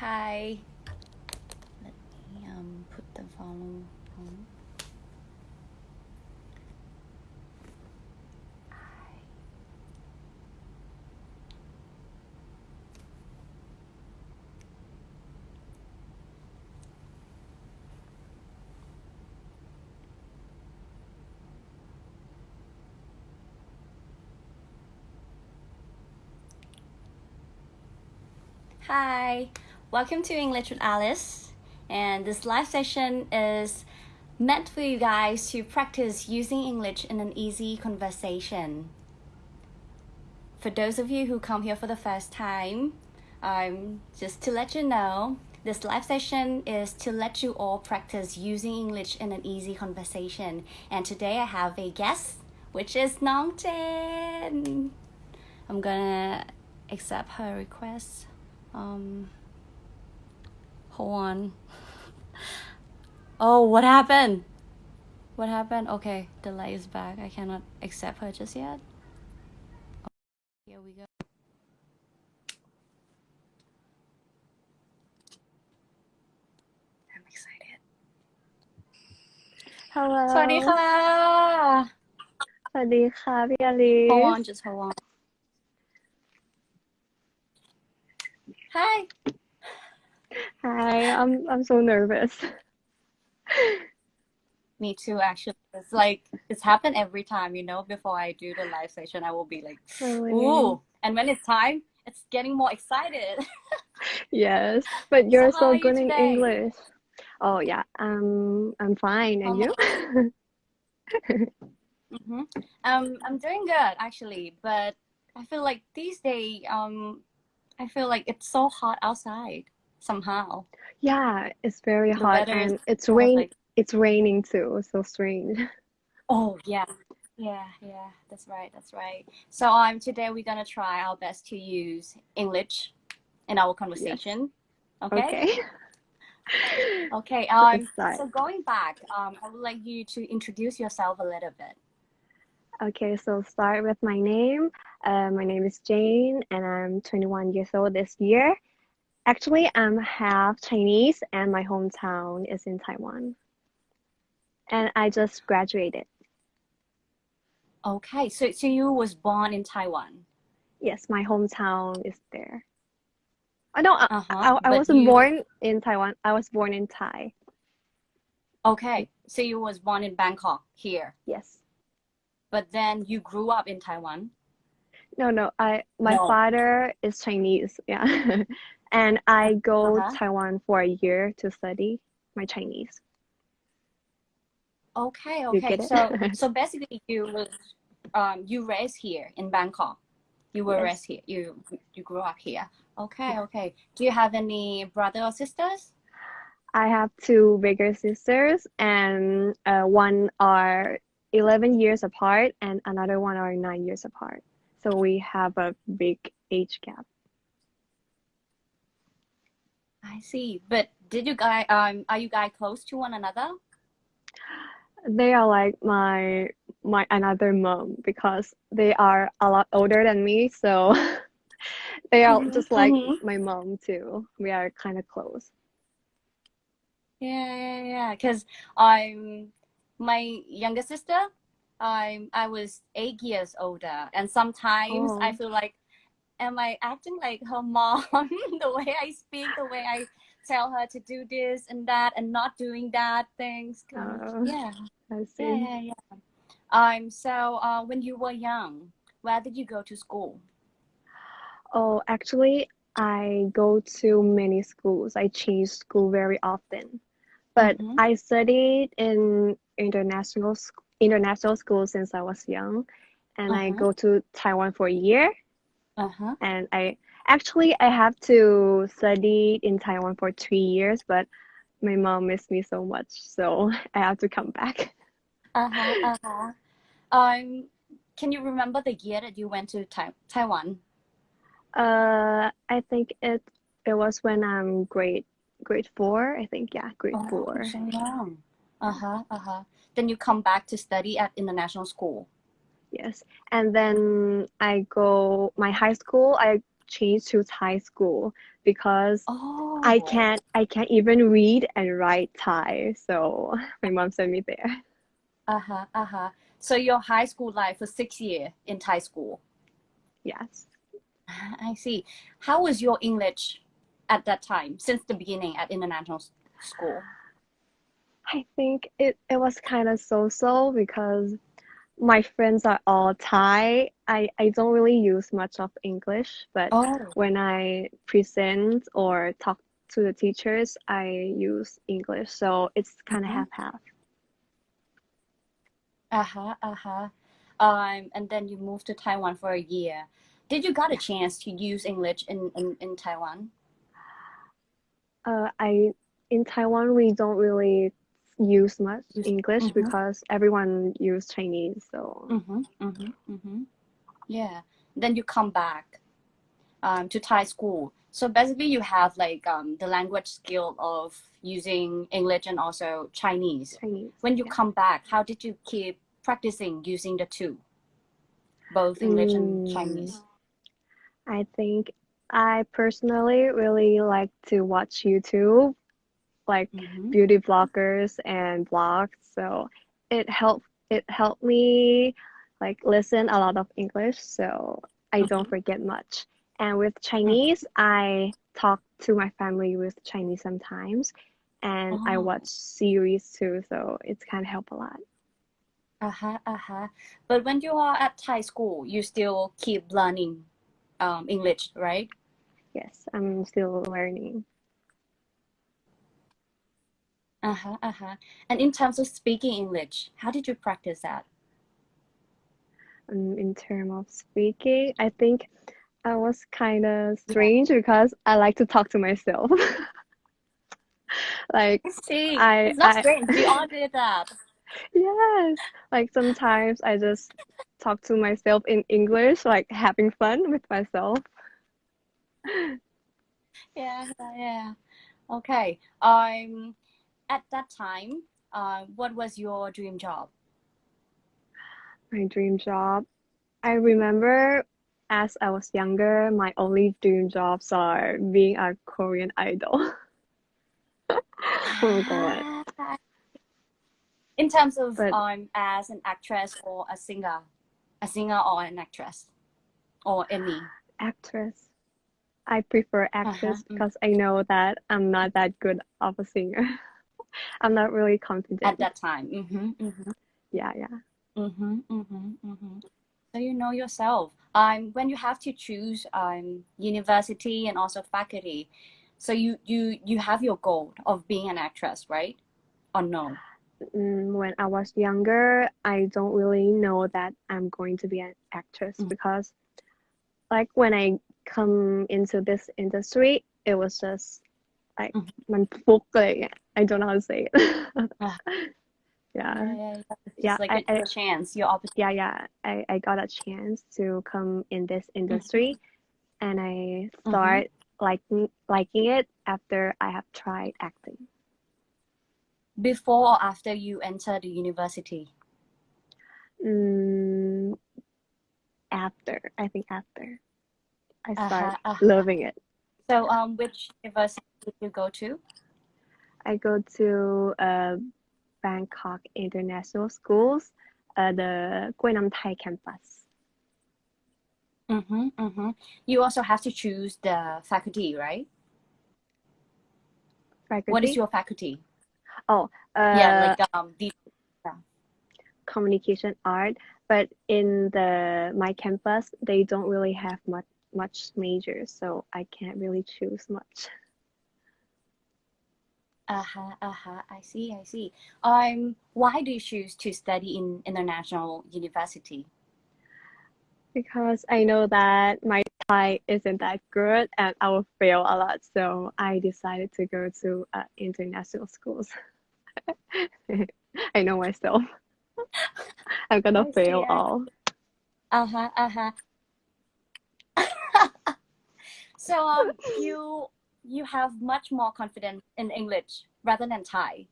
Hi. Let me um put the volume on. Hi. Hi. Welcome to English with Alice. And this live session is meant for you guys to practice using English in an easy conversation. For those of you who come here for the first time, um, just to let you know, this live session is to let you all practice using English in an easy conversation. And today I have a guest, which is Nong. I'm gonna accept her request. Um, Hold on. Oh, what happened? What happened? Okay, the light is back. I cannot accept her just yet. Oh, here we go. I'm excited. Hello. สวัสดีค่ะ Hold on, just hold on. Hi. Hi I'm I'm so nervous Me too, actually. It's like it's happened every time, you know. Before I do the live session, I will be like, Really? "Ooh!" And when it's time, it's getting more excited. yes but you're how so are you good in? English oh yeah um I'm fine and you mm-hmm. Um, I'm doing good actually, but I feel like these days, um, I feel like it's so hot outside somehow. yeah it's very The hot and it's rain like, it's raining too so strange oh yeah, yeah, yeah. That's right, that's right. So um, today we're gonna try our best to use English in our conversation. Okay. okay Okay. Um. So going back, um, I would like you to introduce yourself a little bit. Okay, so start with my name. Uh, my name is Jane, and I'm 21 years old this year. Actually, I'm half Chinese, and my hometown is in Taiwan. And I just graduated. Okay. So so you was born in Taiwan. Yes, my hometown is there. Oh no, I, Uh huh. I, I But wasn't you born in Taiwan. I was born in Thai. okay? So you was born in Bangkok here, Yes. but then you grew up in Taiwan. No, no. I my No. father is Chinese. Yeah, and I go Uh-huh. Taiwan for a year to study my Chinese. Okay. Okay. So so basically you was um you raised here in Bangkok. You were Yes. raised here. You you grew up here. Okay. Okay. Do you have any brother or sisters? I have two bigger sisters, and uh, one are 11 years apart, and another one are nine years apart. So we have a big age gap. I see. But did you guys um are you guys close to one another? They are like my my another mom because they are a lot older than me, so they are Mhm, just like mhm. my mom too. We are kind of close. Yeah, yeah, yeah. Because I'm my younger sister. I'm I was eight years older, and sometimes I Oh, feel like, am I acting like her mom? The way I speak, the way I tell her to do this and that, and not doing that things. uh, yeah, I see. yeah, yeah. Um. So, uh, when you were young, where did you go to school? Oh, actually, I go to many schools. I change school very often. But Mm-hmm. I studied in international international school since I was young, and I Uh-huh. go to Taiwan for a year. Uh-huh. And I actually I have to study in Taiwan for three years, but my mom missed me so much, so I have to come back. Uh-huh. Uh-huh. Um, can you remember the year that you went to Tai Taiwan? Uh, I think it it was when I'm grade grade four. I think yeah, grade Oh, four. so young. Uh-huh, uh-huh. Then you come back to study at international school. Yes. And then I go my high school. I change to Thai school because Oh. I can't I can't even read and write Thai. So my mom sent me there. Uh-huh, uh-huh. So your high school life was six year in Thai school. Yes. I see. How was your English at that time, since the beginning at international school? I think it, it was kind of so-so because my friends are all Thai. I, I don't really use much of English, but Oh. when I present or talk to the teachers, I use English. So it's kind of Mhm. half-half. Uh-huh, uh-huh. Um, and then you moved to Taiwan for a year. Did you got a chance to use English in, in, in Taiwan? Uh, I in Taiwan we don't really use much English mhm. because everyone use Chinese. So Mm-hmm, mm-hmm, mm-hmm. Yeah. Then you come back um, to Thai school. So basically you have like um, the language skill of using English and also Chinese. Chinese. When you yeah. come back, how did you keep practicing using the two? Both English and Mm. Chinese. I think I personally really like to watch YouTube, like Mhm. beauty bloggers and blogs. So it helped it helped me like listen a lot of English, so I don't forget much. And with Chinese, I talk to my family with Chinese sometimes, and I Oh. watch series too, so it's kind of help a lot. Uh-huh, uh-huh. But when you are at Thai school, you still keep learning um, English, right? Yes, I'm still learning. Uh-huh, uh-huh. And in terms of speaking English, how did you practice that? um, in terms of speaking, I think I was kind of strange because I like to talk to myself. Like, See, I- it's not I- strange. We all did that. yes, like sometimes I just talk to myself in English, like having fun with myself. Yeah, yeah. Okay. Um, at that time, uh, what was your dream job? My dream job. I remember as I was younger, my only dream jobs are being a Korean idol. Oh God. Ah. In terms of But- um, as an actress or a singer, a singer or an actress, or any. Actress. I prefer actress mm. because I know that I'm not that good of a singer. I'm not really confident. at that time. Mm-hmm, mm-hmm, Yeah, yeah. mm-hmm, mm-hmm, mm-hmm. So you know yourself. Um, when you have to choose um, university and also faculty, so you you you have your goal of being an actress, right? Or no? Mm, when I was younger, I don't really know that I'm going to be an actress Mm. because, like, when I come into this industry, it was just like Mhm. มันฟุกอะไรอย่างเงี้ย I don't know how to say it. Ah. yeah. yeah, yeah. Yeah, like I- a, I- chance, your opportunity. yeah, yeah. I, I got a chance to come in this industry and I start liking liking it after I have tried acting. Before or after you enter the university? Mm, after, I think after I Uh-huh, start uh-huh. loving it. So, um, which university did you go to? I go to uh, Bangkok International Schools, uh, the Kluay Nam Thai campus. Mm-hmm, mm-hmm. You also have to choose the faculty, right? Faculty. What is your faculty? uh, yeah, like um, the communication art, but in the my campus they don't really have much much majors, so I can't really choose much. uh-huh, uh-huh. I see, I see. Um, why do you choose to study in international university? Because I know that my Thai isn't that good and I will fail a lot, so I decided to go to uh, international schools. I know myself. I'm gonna I fail I all. Uh-huh, uh-huh. so um, you you have much more confidence in English rather than Thai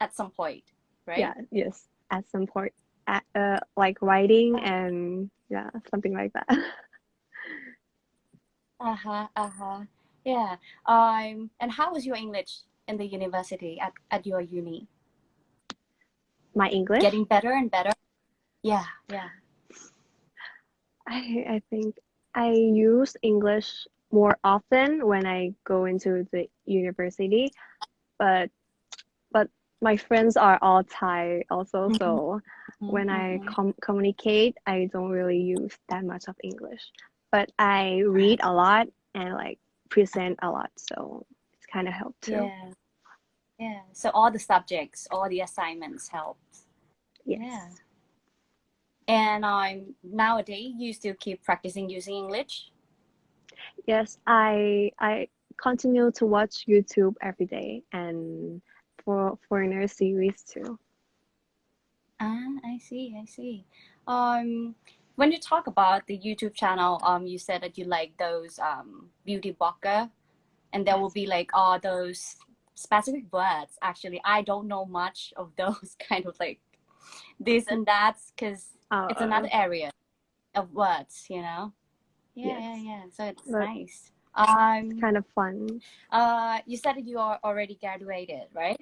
at some point, right? Yeah, yes, at some point, at, uh, like writing and yeah, something like that. Uh huh. Uh huh. Yeah. Um. And how was your English in the university at at your uni? My English? Getting better and better. Yeah. Yeah. I I think I use English more often when I go into the university, but but my friends are all Thai also, Mhm. so when I Mhm. com- communicate, I don't really use that much of English. But I read a lot and like present a lot, so it's kind of helped too. Yeah. Yeah. So all the subjects, all the assignments helped. Yes. Yeah. And um, nowadays, you still keep practicing using English? Yes, I I continue to watch YouTube every day and for foreigner series too. Ah, I see, I see. Um, when you talk about the YouTube channel, um, you said that you like those um beauty blogger, and there will be like all those specific words. Actually, I don't know much of those kind of like this and that because Uh, it's another area of words, you know. Yeah, yeah, Yes. yeah. So it's But- nice. Um, kind of fun. uh, you said that you are already graduated, right?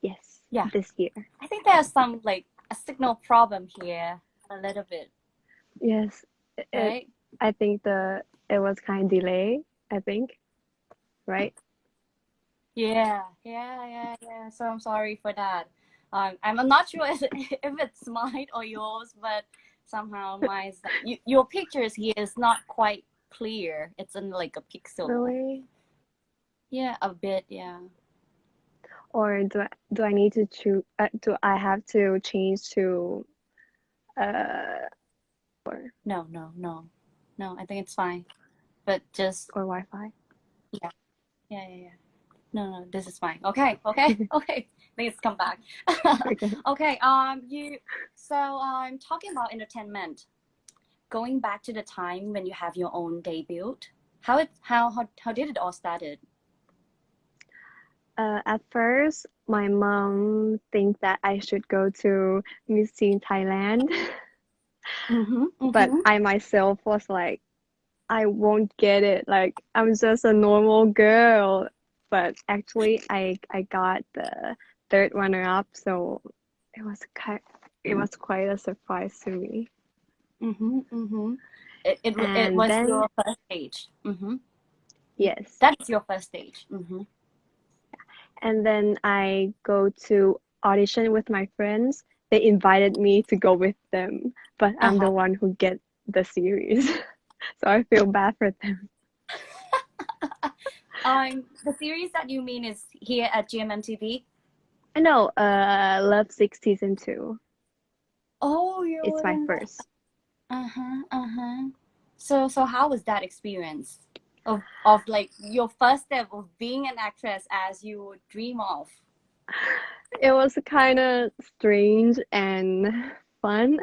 Yes. Yeah. This year. I think there's some like a signal problem here, a little bit, Yes. It, right? I think the it was kind of delay, I think. Right? Yeah, yeah, yeah, yeah. So I'm sorry for that. Um, I'm not sure if, if it's mine or yours, but somehow my you, your pictures here is not quite clear. It's in like a pixel. Really? Yeah, a bit. Yeah. Or do I, do I need to choose uh, do I have to change to uh or No, no, no, no. I think it's fine. But just or Wi-Fi? Yeah, yeah, yeah, yeah. No, no, this is fine. Okay, okay, okay. Let's come back. Okay. Okay, um, you. So, um, talking about entertainment, going back to the time when you have your own debut, how it how how, how did it all started? Uh, at first, my mom think that I should go to Miss Teen Thailand, Mm-hmm, but I myself was like, I won't get it. Like I'm just a normal girl. But actually, I I got the third runner up, so it was kind it was quite a surprise to me. mm-hmm, mm-hmm. It it, it was then- your first stage. Mm-hmm. Yes. That is your first stage. Mm-hmm. And then I go to audition with my friends. They invited me to go with them, but I'm the Uh-huh. one who get the series. so I feel bad for them. Um, the series that you mean is here at GMMTV. I know, uh, Love Sick season two. Oh, you. It's my first. Uh huh. Uh huh. So so how was that experience of of like your first step of being an actress as you dream of? It was kind of strange and fun,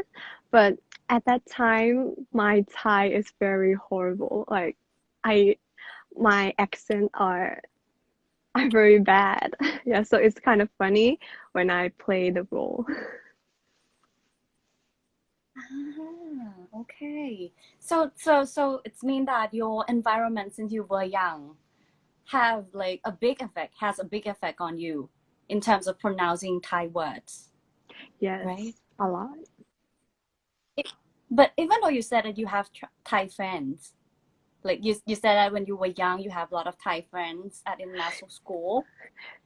but at that time, my Thai is very horrible. Like, I, my accent are are very bad. Yeah, so it's kind of funny when I play the role. Ah, okay. So so so it's mean that your environment since you were young have like a big effect has a big effect on you in terms of pronouncing Thai words. Yes, Right. a lot. But even though you said that you have Thai friends, like you you said that when you were young you have a lot of Thai friends at international school,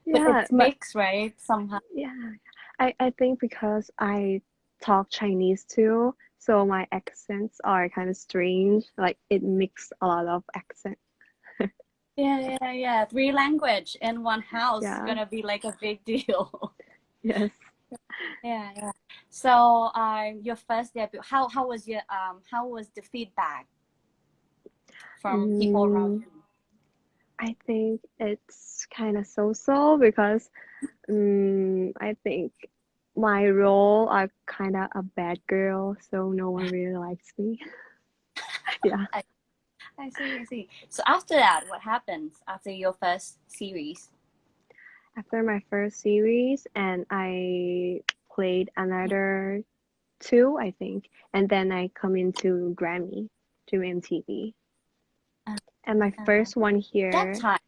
yeah, but Yeah, it's mixed, right? Somehow. yeah, I I think because I talk Chinese too, so my accents are kind of strange. Like it mix a lot of accent. Yeah, yeah, yeah. Three language in one house is gonna be like a big deal. Yes. Yeah, yeah. So, um, your first debut, how how was your um how was the feedback from people around Mm. you? I think it's kind of so-so because um, I think my role are kind of a bad girl, so no one really likes me. Yeah. I see, I see. So after that, what happens after your first series? After my first series, and I played another two, I think, and then I come into Grammy to MTV. And my Uh, first one that here, time.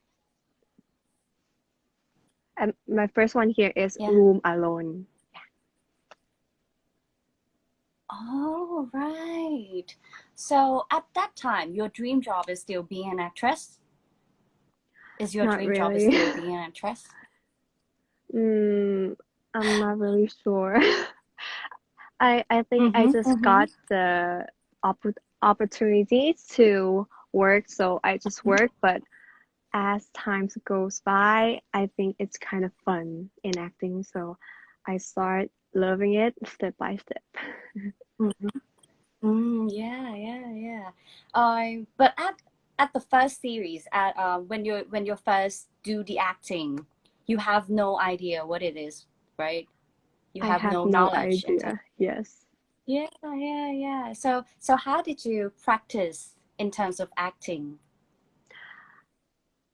um, my first one here is Yeah. Room Alone. Oh, right. So at that time, your dream job is still being an actress? Is your Not dream job is still being an actress? Mm, I'm not really sure. I I think I Mm-hmm, just mm-hmm. got the opp- opportunity to work, so I just work. But as time goes by, I think it's kind of fun in acting, so I start loving it step by step. Mm-hmm. Mm, yeah, yeah, yeah. Um, but at at the first series, at uh, when you when you first do the acting, you have no idea what it is, right? You have have no no knowledge idea. Yes. Yeah, yeah, yeah. So so how did you practice in terms of acting?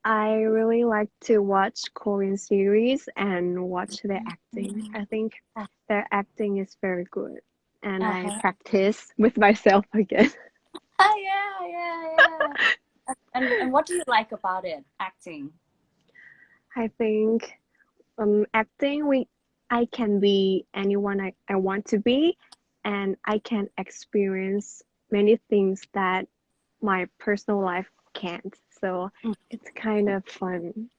I really like to watch Korean series and watch their acting. I think Ah, their acting is very good, and I Uh-huh. practice with myself again. Oh, yeah, yeah, yeah. And and what do you like about it, acting? I think um, acting, we I can be anyone I, I want to be, and I can experience many things that my personal life can't. So Mm. it's kind of fun.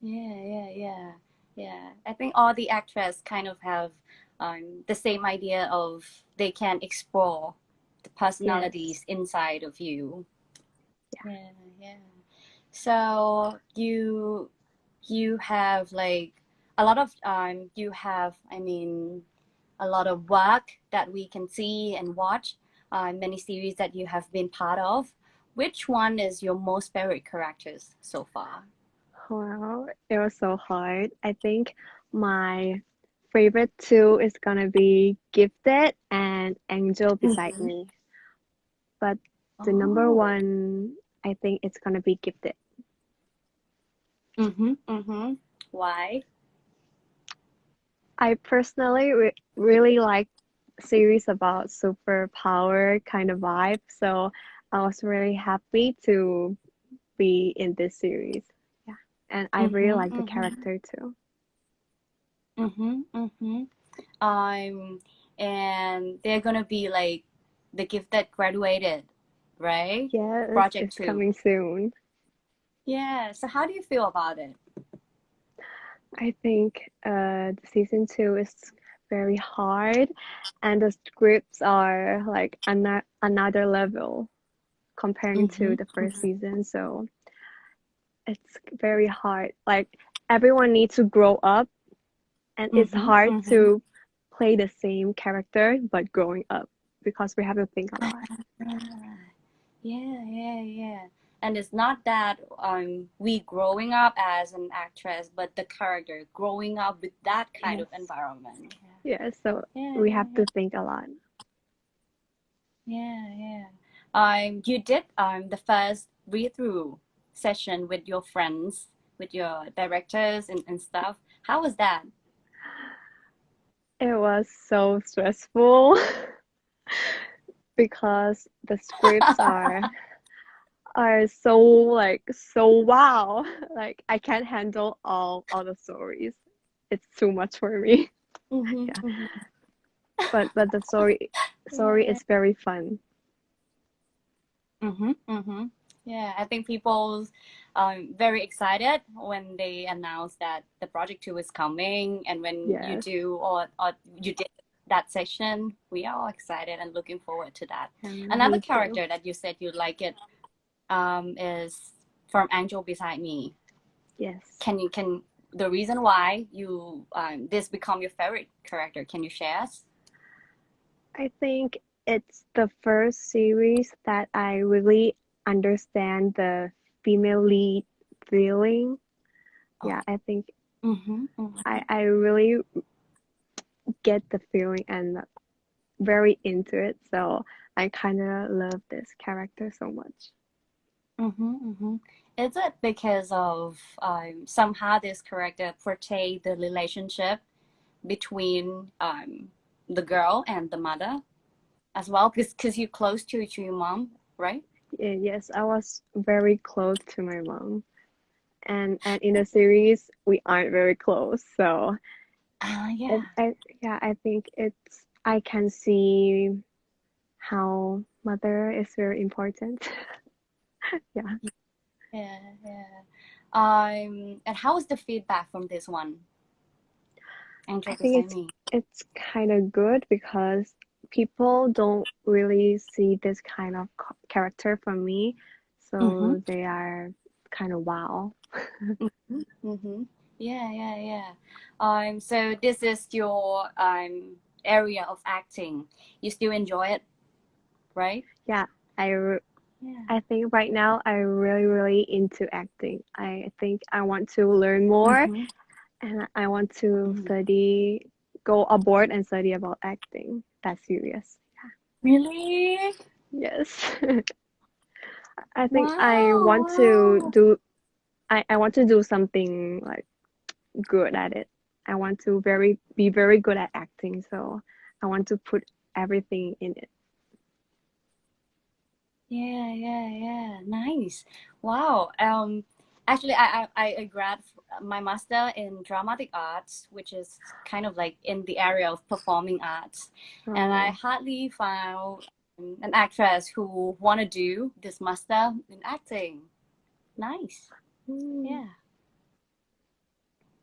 Yeah, yeah, yeah, yeah. I think all the actors kind of have um, the same idea of they can explore the personalities inside of you. Yeah. Yeah, yeah. So you you have like a lot of um you have I mean a lot of work that we can see and watch, uh, many series that you have been part of. Which one is your most favorite characters so far? Wow, it was so hard. I think my favorite two is gonna be Gifted and Angel Beside Mhm. Me. But the number Oh. one, I think it's gonna be Gifted. Mm-hmm. Mm-hmm. Why? I personally re really like series about superpower kind of vibe, so I was really happy to be in this series. Yeah, and I really Mm-hmm. like the Mm-hmm. character too. Mm-hmm. Mm-hmm. Um, and they're gonna be like the Gifted Graduation, right? Yeah. Project it's two. coming soon. Yeah. So how do you feel about it? I think uh, the season two is very hard, and the scripts are like ano another level comparing to Mm-hmm. the 1st Mm-hmm. season. So it's very hard. Like everyone needs to grow up, and it's Mm-hmm. hard Mm-hmm. to play the same character but growing up because we have to think a lot. Ah, Yeah, yeah, yeah. And it's not that um we growing up as an actress, but the character growing up with that kind of environment. Yeah, so Yeah, we have yeah. to think a lot. Yeah, yeah. Um, you did um the first read through session with your friends, with your directors and, and stuff. How was that? It was so stressful because the scripts are are so like so wow. Like I can't handle all all the stories. It's too much for me. Mm-hmm, Yeah. mm-hmm. But but the story story Yeah. is very fun. Mm-hmm, mm-hmm. Yeah, I think people um very excited when they announce that the project two is coming, and when you do or or you did that session, we are all excited and looking forward to that. And Another character that you said you like it um is from Angel Beside Me. Yes. Can you can the reason why you um this become your favorite character? Can you share us? I think it's the first series that I really understand the female lead feeling. Yeah, I think Mm-hmm, mm-hmm. I, I really get the feeling and very into it. So I kind of love this character so much. Mm-hmm, mm-hmm. Is it because of um, somehow this character portray the relationship between um, the girl and the mother as well? Because you're close to, to your mom, right? Yeah, yes, I was very close to my mom. And and in the series we aren't very close. So I, yeah. I yeah, I think it's I can see how mother is very important. yeah. Yeah, yeah. Um, and how was the feedback from this one? Angel I think it's it's kind of good because people don't really see this kind of character from me, so Mm-hmm. they are kind of wow. Mm-hmm. Mm-hmm. Yeah, yeah, yeah. Um, so this is your um area of acting. You still enjoy it, right? Yeah, I Yeah. I think right now I'm really really into acting. I think I want to learn more Mhm. and I want to Mhm. study, go abroad and study about acting. That's serious. Yeah. Really? Yes. I think I want to do I, I want to do something like good at it. I want to very be very good at acting, so I want to put everything in it. Yeah, yeah, yeah. Nice. Wow. Um, actually, I, I, I grad my master in dramatic arts, which is kind of like in the area of performing arts. And I Oh, hardly found an actress who want to do this master in acting. Nice. mm, Yeah.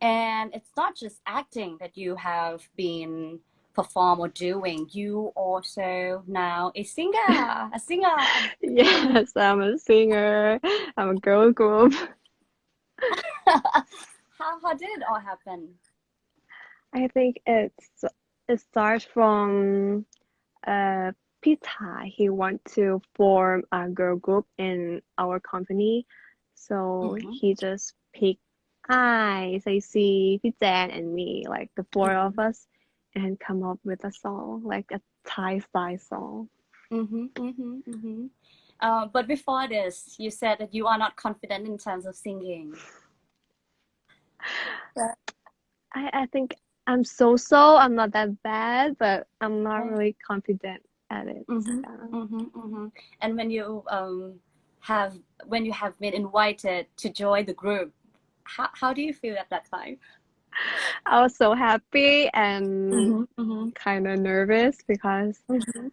And it's not just acting that you have been perform or doing. You also now a singer, a singer. yes, I'm a singer. I'm a girl group. how how did it all happen? I think it's it starts from uh Peter. He want to form a girl group in our company, so Mhm. he just picked I, Stacey, Pijan, and me, like the 4 of us, and come up with a song, like a Thai style song. Mhm. Mhm. Mhm. Uh, but before this, you said that you are not confident in terms of singing. I, I think I'm so-so. I'm not that bad, but I'm not Yeah. really confident at it. Mhm. Yeah. Mhm. Mhm. And when you um have when you have been invited to join the group, how how do you feel at that time? I was so happy and Mhm. Mhm. kind of nervous because Mhm.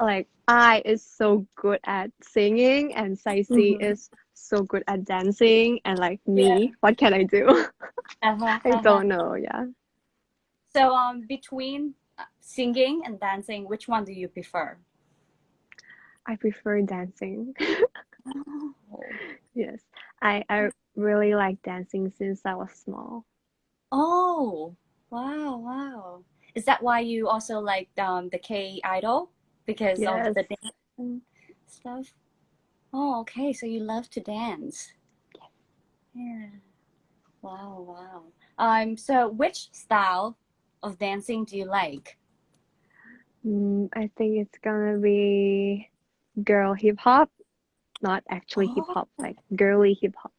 like I is so good at singing and Saisi Mhm. is so good at dancing and like Yeah. me, what can I do? Uh-huh. I Uh-huh. don't know, yeah. So um between uh, singing and dancing, which one do you prefer? I prefer dancing. Oh. Yes. I I really like dancing since I was small. Oh, wow, wow. Is that why you also like um the K idol? Because of Yes. the dance and stuff? Oh, okay. So you love to dance. Yeah. Wow, wow. Um, so which style of dancing do you like? Mm, I think it's gonna be girl hip hop, not actually hip Oh, hop, like girly hip hop.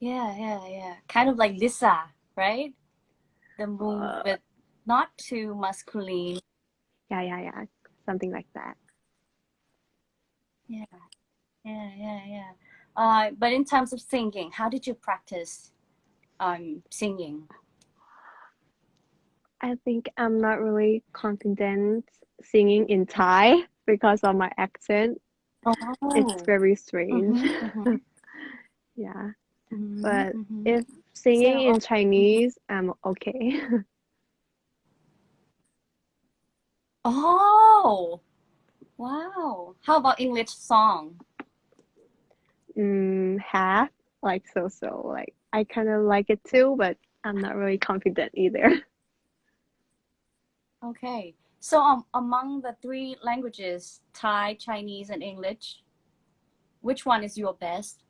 Yeah, yeah, yeah. Kind of like Lisa, right? The move Uh, with not too masculine. yeah, yeah, yeah. Something like that. Yeah, yeah, yeah, yeah. Uh, but in terms of singing, how did you practice um singing? I think I'm not really confident singing in Thai because of my accent. Oh. It's very strange. Mm-hmm, mm-hmm, Yeah. Mm-hmm, But mm-hmm. if singing So, in Chinese, I'm okay. oh, wow. How about English song? mm, half, like so so. Like I kind of like it too, but I'm not really confident either. Okay. So um, among the three languages, Thai, Chinese, and English, which one is your best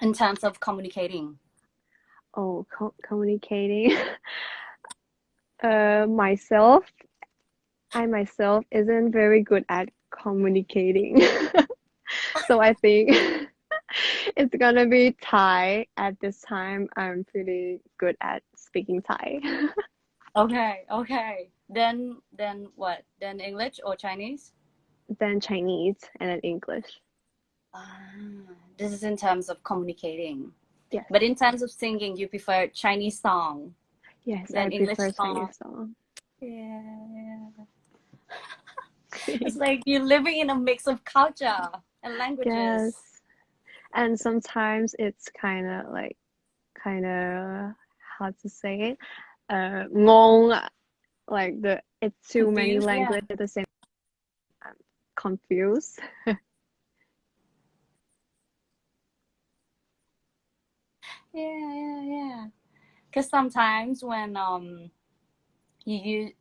in terms of communicating? Oh, co- communicating. uh, myself, I myself isn't very good at communicating. so I think it's gonna be Thai. At this time, I'm pretty good at speaking Thai. Okay, okay. Then then what? Then English or Chinese? then Chinese, and then English. Ah, this is in terms of communicating. Yes. But in terms of singing, you prefer Chinese song. Yes, Then I English prefer song. Chinese song. Yeah, yeah. it's like you're living in a mix of culture and languages. Yes. And sometimes it's kind of like, kind of, how to say it? Uh, ngong, like the, it's too many Confused, yeah. languages at the same I'm confused. Yeah, yeah, yeah. Because sometimes when um you use,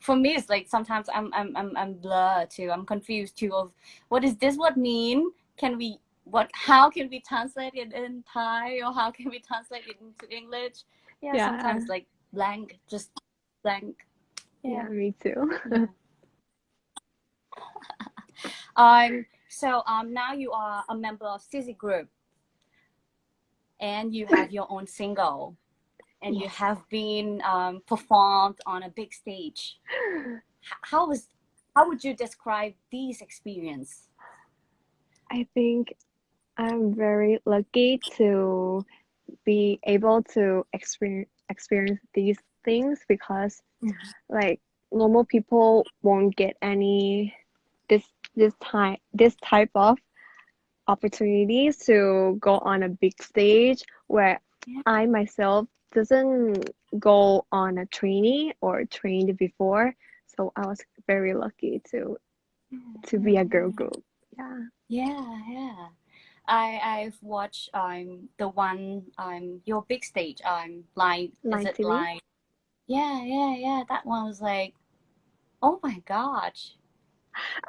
for me it's like sometimes I'm I'm I'm I'm blurred too. I'm confused too of what is this what mean? Can we what how can we translate it in Thai or how can we translate it into English? Yeah, Yeah. sometimes like blank, just blank. Yeah, me too. Yeah. um so um now you are a member of Sizzy Group and you have your own single and you have been um, performed on a big stage. How was how would you describe these experience? I think I'm very lucky to be able to experience experience these things because like normal people won't get any this this time this type of opportunities to go on a big stage where Yeah. I myself doesn't go on a trainee or trained before so I was very lucky to to be a girl group. Yeah. Yeah yeah. I I've watched um the one um your big stage um line Line is it TV? line? Yeah yeah yeah. That one was like oh my gosh.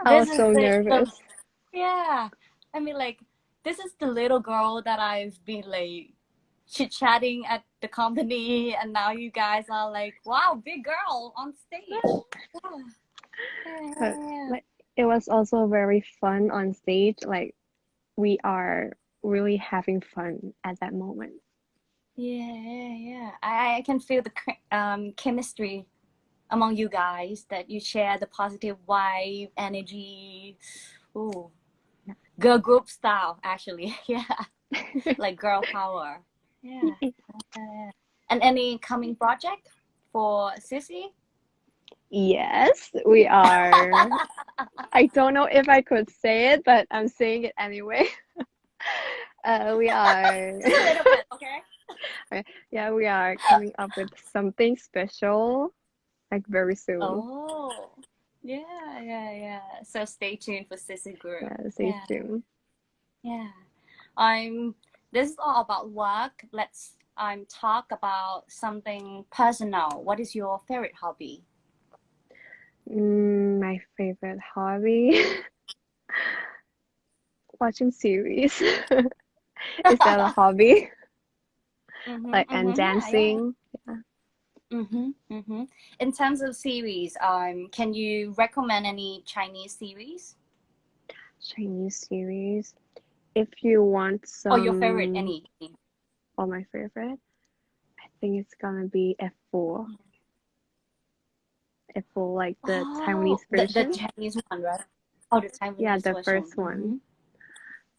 I This was so the- nervous. Yeah. I mean, like, this is the little girl that I've been like chit chatting at the company, and now you guys are like, wow, big girl on stage. Yeah. Uh, yeah, yeah. like- it was also very fun on stage. Like we are really having fun at that moment. yeah, yeah, yeah. I, I can feel the um, chemistry among you guys that you share the positive vibe, energy. Ooh. Girl group style, actually. Yeah. like girl power. Yeah. yeah. And any coming project for Sizzy? yes, we are. I don't know if I could say it, but I'm saying it anyway. uh, we are. Just a little bit, okay? yeah, we are coming up with something special, like very soon. Oh, yeah, yeah, yeah. So stay tuned for Sizzy Group. Yeah, stay Yeah. tuned. Yeah. Um, this is all about work. Let's um talk about something personal. What is your favorite hobby? Mm, my favorite hobby. Watching series. Is that a hobby? Mhm, Like mhm, and yeah, yeah. dancing. Mm-hmm, mm-hmm. In terms of series, um, can you recommend any Chinese series Chinese series. If you want some or your favorite? Any? or my favorite, I think it's gonna be F4. F4 like the Taiwanese Oh, the, version. the Chinese one, right? Oh, the Taiwanese Yeah, the version. first one.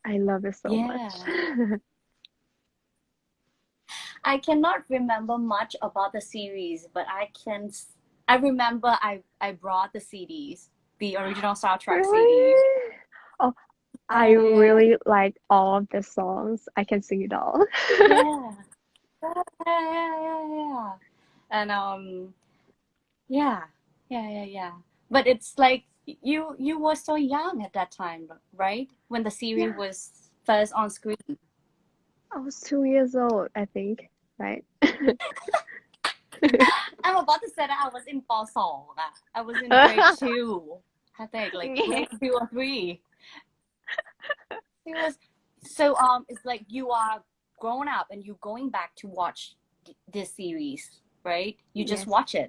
Mm-hmm. I love it so much. I cannot remember much about the series, but I can. I remember I I brought the CDs, the original soundtrack CDs. Really? Oh, I really like all of the songs. I can sing it all. yeah. yeah, yeah, yeah, yeah. And um, yeah, yeah, yeah, yeah. But it's like you you were so young at that time, right? When the series yeah. was first on screen. I was two years old, I think, right? I'm about to say that I was in Basel. I was in grade two. I think like grade two or three it was so um it's like you are grown up and you're going back to watch this series right you just Yes. watch it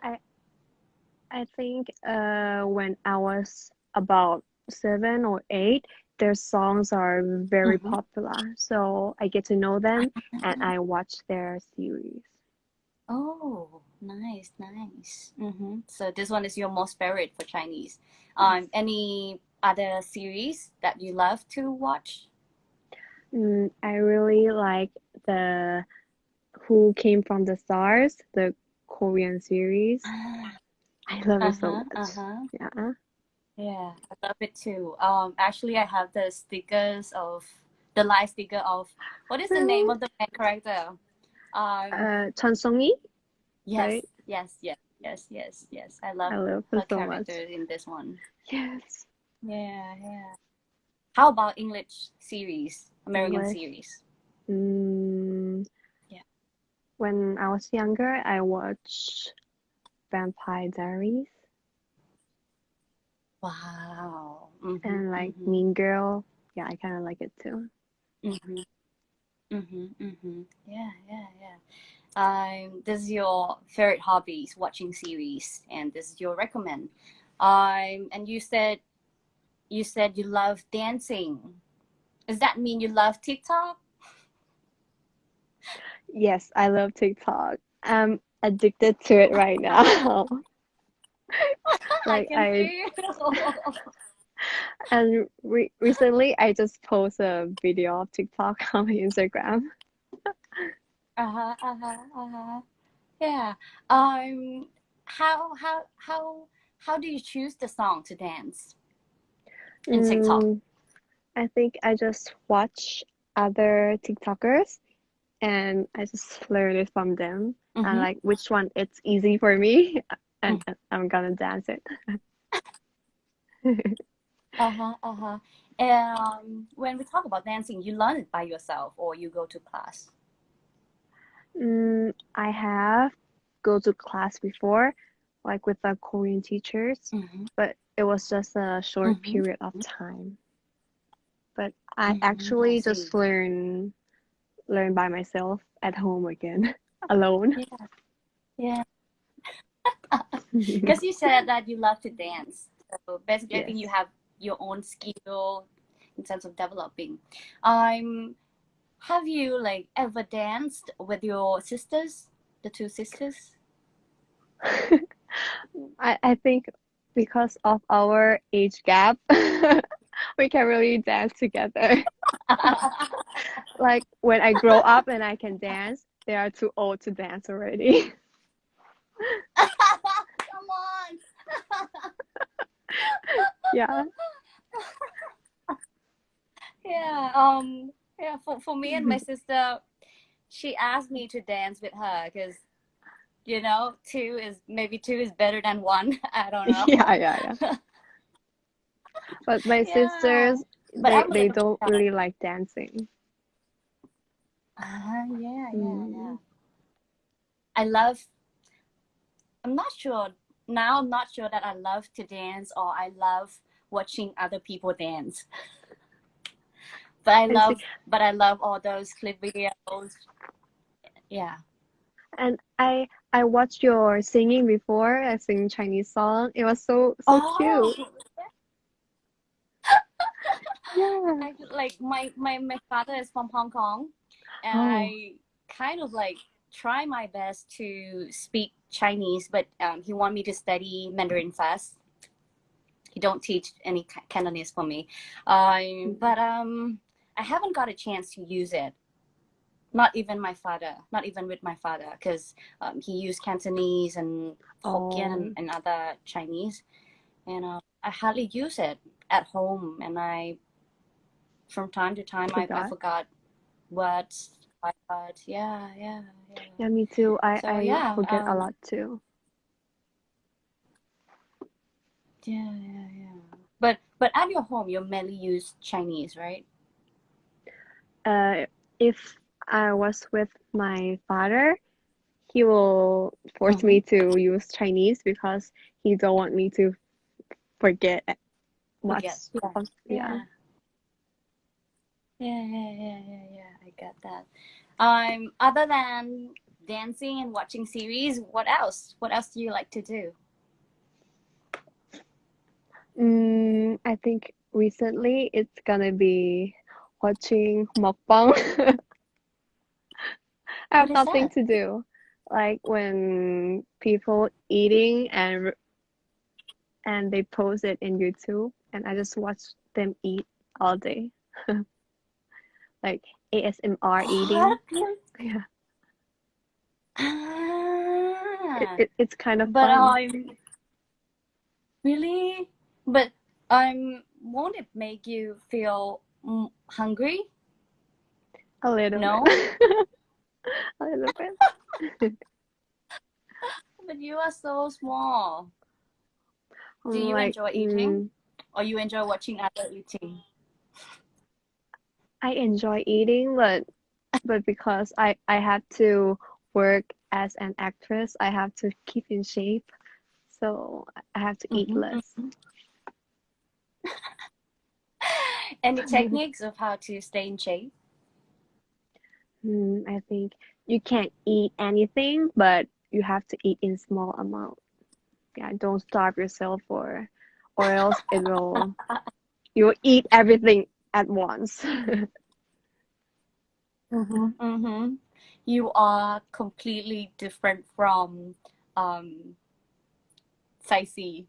I think uh, when I was about seven or eight, their songs are very Mhm. popular. So I get to know them and I watch their series. oh nice nice hmm so this one is your most favorite for Chinese um any other series that you love to watch? Mm, I really like the Who Came from the Stars, the Korean series. I love it so Uh-huh, much. uh-huh. Yeah. Yeah, I love it too. Um, actually, I have the stickers of the live sticker of what is the name of the main character? Um, Uh, Chun Sung-yi, yes, right? yes, yes, yes, yes, yes. I love I love her her so much. in this one. Yes. Yeah, yeah. How about English series, American English. series? Mm, Yeah. When I was younger, I watched Vampire Diaries Wow. Mhm, and like mhm, Mean Girl. Yeah, I kind of like it too. Mm-hmm. mhm, mhm. Yeah, yeah, yeah. Um, this is your favorite hobbies, watching series, and this is your recommend. Um, and you said you said you love dancing. Does that mean you love TikTok? Yes, I love TikTok. I'm addicted to it right now. Like I I and re recently I just posted a video of TikTok on my Instagram. Uh-huh, uh-huh, uh-huh. Yeah. Um, how how how how do you choose the song to dance in TikTok? Mm, I think I just watch other TikTokers and I just learn it from them and Mm-hmm. like which one it's easy for me and I'm gonna dance it. Uh-huh, uh-huh. Um, when we talk about dancing, you learn it by yourself or you go to class? Mm, I have go to class before, like with the Korean teachers, Mm-hmm. but it was just a short Mhm. period of time. But I Mhm, actually see. just learn learn by myself at home again, alone. Yeah. Yeah. Because you said that you love to dance. So basically, I think you have your own skill in terms of developing. Um, have you like ever danced with your sisters, the two sisters? I, I think because of our age gap, we can really dance together. Like when I grow up and I can dance, they are too old to dance already. Come on. Yeah. Yeah. Um. Yeah. For for me and my sister, she asked me to dance with her because, you know, two is maybe two is better than one. I don't know. Yeah, yeah, yeah. But my Yeah. sisters, But they, they don't dance. really like dancing. Ah, yeah, yeah, Mm. yeah. I love. I'm not sure now. I'm not sure that I love to dance or I love watching other people dance. But I I love, but I love all those clip videos. Yeah. And I I watched your singing before. I sing Chinese song. It was so so cute. Oh, Yeah. I, like my, my my father is from Hong Kong, and Oh. I kind of like try my best to speak Chinese, but um, he want me to study Mandarin first. He don't teach any Ca- Cantonese for me, um, but um, I haven't got a chance to use it. Not even my father, not even with my father, because um, he used Cantonese and Hokkien and, and other Chinese, and uh, I hardly use it at home, and I, from time to time, I, I Forgot? words. I forgot. Yeah, yeah, yeah. Yeah, me too. I So, I yeah, forget a um, lot too. Yeah, yeah, yeah. But but at your home, you mainly use Chinese, right? Uh, if I was with my father, he will force me to use Chinese because he don't want me to forget much. Forget. Yeah. yeah. Yeah, yeah, yeah, yeah, yeah. I get that. Um, other than dancing and watching series, what else? What else do you like to do? Mm, I think recently it's gonna be watching mukbang. I have nothing that? to do. Like when people eating and and they post it in YouTube, and I just watch them eat all day, like ASMR eating. Yeah, Ah, it, it, it's kind of but fun. I'm really, but I'm, won't it make you feel hungry? A little No? A little bit. But you are so small. Do you Like, enjoy eating? mm, Or you enjoy watching other eating? I enjoy eating, but but because I I have to work as an actress, I have to keep in shape, so I have to eat Mhm, less. mhm. Any techniques of how to stay in shape? Mm, I think you can't eat anything, but you have to eat in small amount. Yeah, don't starve yourself or or else it will you'll eat everything at once. Mm-hmm. Mm-hmm. You are completely different from um Sizzy.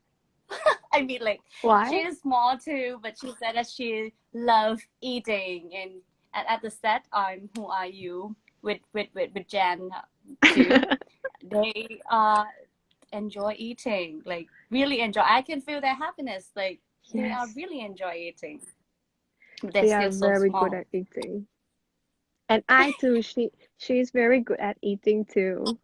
I mean like she is small too, but she said that she loves eating and, and at the set I'm Who Are You with with with, with Jan too. they uh enjoy eating, like really enjoy. I can feel their happiness. Like they are really enjoy eating. They're they are so very good at eating. And I too, she she's very good at eating too.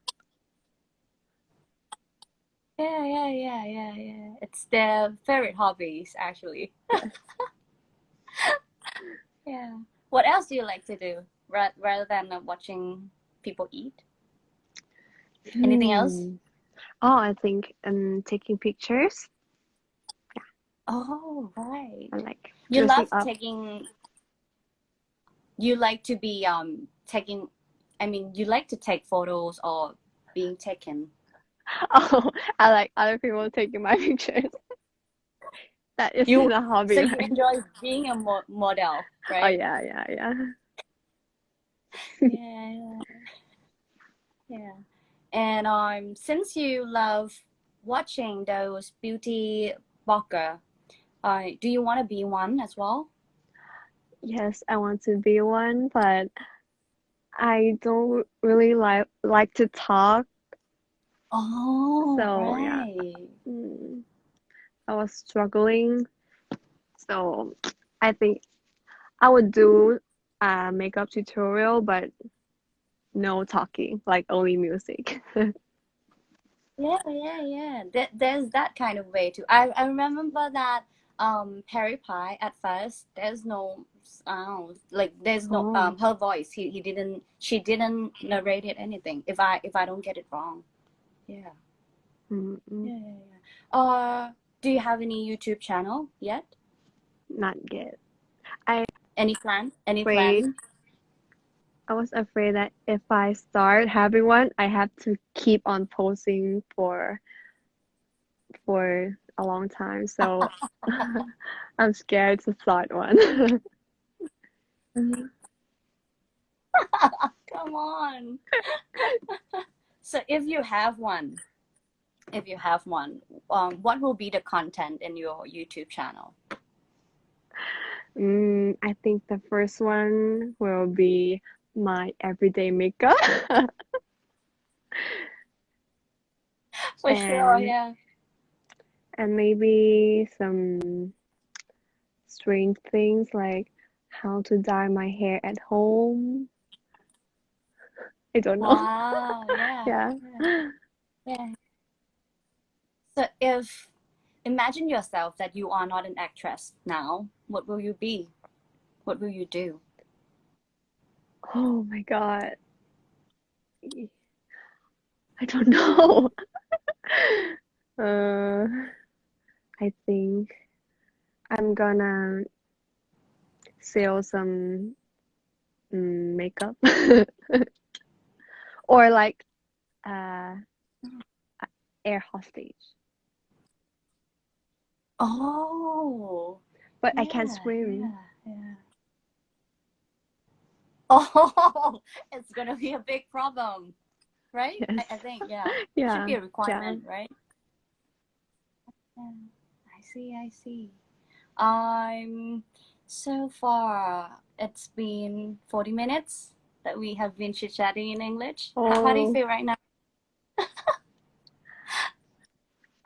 Yeah, yeah, yeah, yeah, yeah. It's their favorite hobbies actually. Yeah. What else do you like to do ra- rather than uh, watching people eat? Anything else? Hmm. Oh, I think um taking pictures. Yeah. Oh, right. I like You love up. taking, you like to be um taking, I mean, you like to take photos or being taken. Oh, I like other people taking my pictures. That isn't You, a hobby, so you enjoy being a mo model, right? Oh right? yeah, yeah, yeah. Yeah, yeah. And um, since you love watching those beauty blogger, uh, do you want to be one as well? Yes, I want to be one, but I don't really like like to talk. Oh, So yeah, mm, I was struggling. So I think I would do a makeup tutorial, but no talking, like only music. Yeah, yeah, yeah. There, there's that kind of way too. I, I remember that um Pearypie at first there's no sound like there's no Oh, um her voice he, he didn't she didn't narrate it anything if I if I don't get it wrong. Yeah. mm, mm, Yeah, yeah, yeah. Uh do you have any YouTube channel yet? not yet. I Any plan? Any afraid. plan? I was afraid that if I start having one, I have to keep on posting for for a long time. So I'm scared to start one. Come on. So if you have one, if you have one, um, what will be the content in your YouTube channel? Mm, I think the first one will be my everyday makeup For sure, and yeah. and maybe some strange things like how to dye my hair at home. I don't know. Wow, yeah, Yeah. yeah, yeah. So if imagine yourself that you are not an actress now, what will you be? What will you do? Oh my God. I don't know. Uh, I think I'm gonna sell some mm, makeup or like uh air hostage. Oh, But I can't yeah, swim. yeah, yeah. Oh, it's gonna be a big problem, right? I, Yes. I think, yeah. yeah. It Should be a Yeah. requirement, right? Yeah. I see, I see. Um, so far it's been 40 minutes that we have been chit chatting in English. How, how do you Oh. feel right now?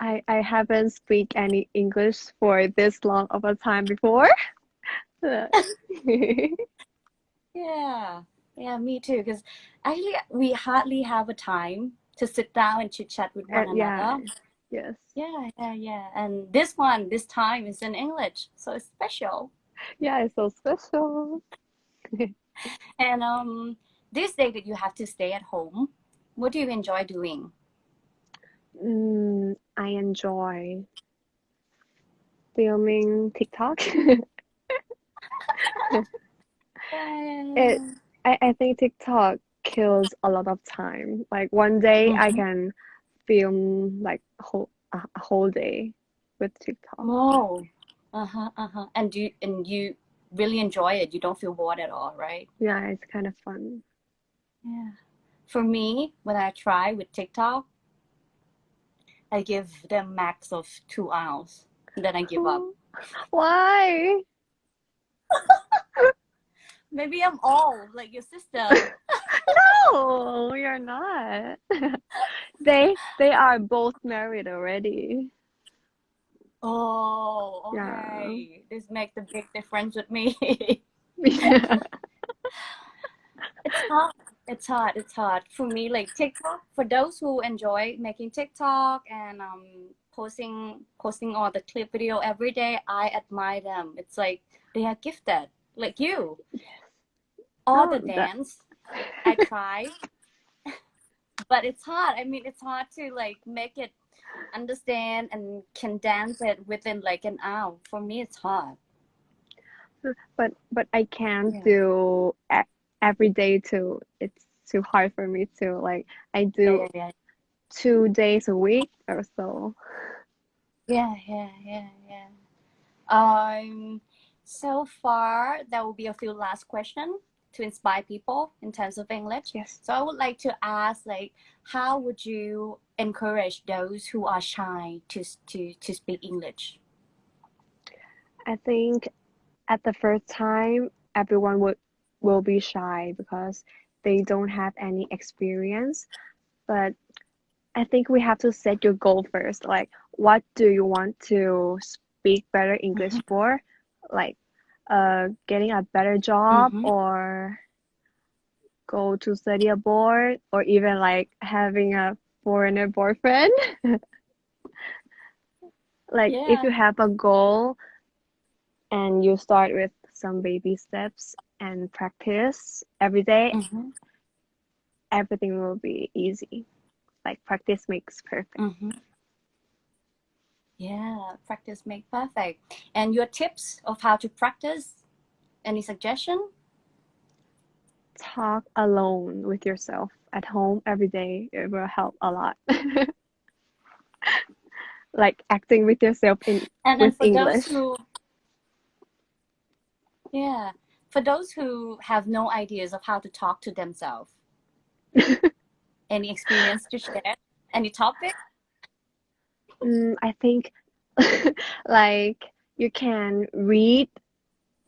I I haven't speak any English for this long of a time before. Yeah, yeah, me too. Because actually, we hardly have a time to sit down and chit chat with one Uh, yeah, another. yes. Yeah, yeah, yeah. And this one, this time is in English, so it's special. Yeah, it's so special. And um, this day that you have to stay at home, what do you enjoy doing? Mm, I enjoy filming TikTok. It I, I think TikTok kills a lot of time. Like one day I Mhm. can film like whole a, whole day with TikTok. Oh, uh-huh, uh-huh. And you and you really enjoy it. You don't feel bored at all, right? Yeah, it's kind of fun. Yeah. For me, when I try with TikTok, I give them max of two hours, and then I give up. Why? Maybe I'm old, like your sister. No, you're not. They they are both married already. Oh, Yeah. okay. This makes a big difference with me. Yeah. It's hard. It's hard. It's hard for me. Like TikTok, for those who enjoy making TikTok and um posting posting all the clip video every day, I admire them. It's like they are gifted, like you. All Oh, the dance, I try, but it's hard. I mean, it's hard to like make it understand and can dance it within like an hour. For me, it's hard. But but I can't Yeah. do every day too. It's too hard for me to like I do Yeah, yeah, two days a week or so. Yeah, yeah, yeah, yeah. Um, so far, there will be a few last questions to inspire people in terms of English. Yes. So I would like to ask, like, how would you encourage those who are shy to to to speak English? I think at the first time everyone would will be shy because they don't have any experience. But I think we have to set your goal first. Like what do you want to speak better English for? Like uh getting a better job Mhm. or go to study abroad or even like having a foreigner boyfriend. Like if you have a goal and you start with some baby steps and practice every day, Mm-hmm. everything will be easy. Like practice makes perfect. Mm-hmm. Yeah, practice make perfect. And your tips of how to practice? Any suggestion? Talk alone with yourself at home every day. It will help a lot. Like acting with yourself in And with English. who, yeah, for those who have no ideas of how to talk to themselves, any experience to share? Any topic? Mm, I think like you can read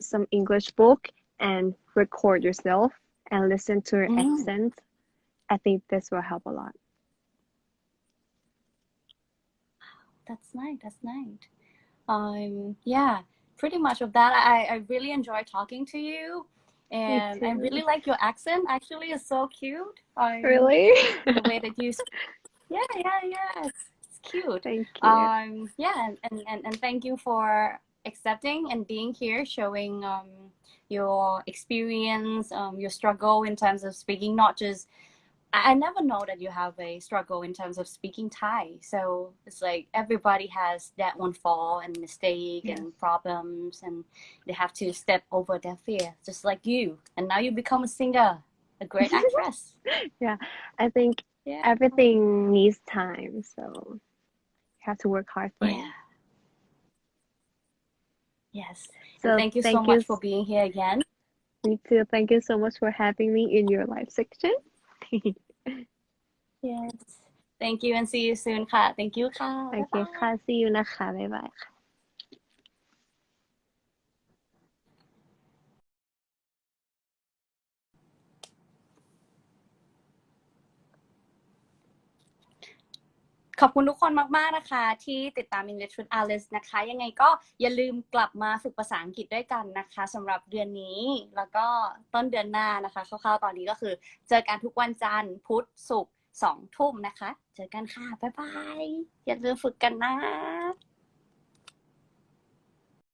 some English book and record yourself and listen to your Mm. accent. I think this will help a lot. That's nice. That's nice. Um, yeah, pretty much of that. I, I really enjoy talking to you, and I really like your accent. Actually, it's so cute. I, Really? The way that you, speak. yeah, yeah, yeah. It's, it's cute. Thank you. um yeah and, and, and, and thank you for accepting and being here showing um your experience um your struggle in terms of speaking not just I, I never know that you have a struggle in terms of speaking Thai. So it's like everybody has that one fall and mistake and problems and they have to step over their fear just like you. And now you become a singer a great actress. Yeah, I think yeah. everything needs time, so you have to work hard for it. yeah. Yes. So thank you so thank much you for being here again. Me too. Thank you so much for having me in your live section. Yes. Thank you and see you soon ค่ะ Thank you ค่ะ โอเคค่ะ see you นะคะ บ๊ายบายค่ะ ขอบคุณทุกคนมาก ๆ นะคะ ที่ติดตาม English with Alice นะคะ ยังไงก็อย่าลืมกลับมาฝึกภาษาอังกฤษด้วยกันนะคะสำหรับเดือนนี้ แล้วก็ต้นเดือนหน้านะคะคร่าวๆตอนนี้ก็คือ เจอกันทุกวันจันทร์พุธศุกร์สองทุ่มนะคะ เจอกันค่ะ บ๊ายบาย อย่าลืมฝึกกันนะ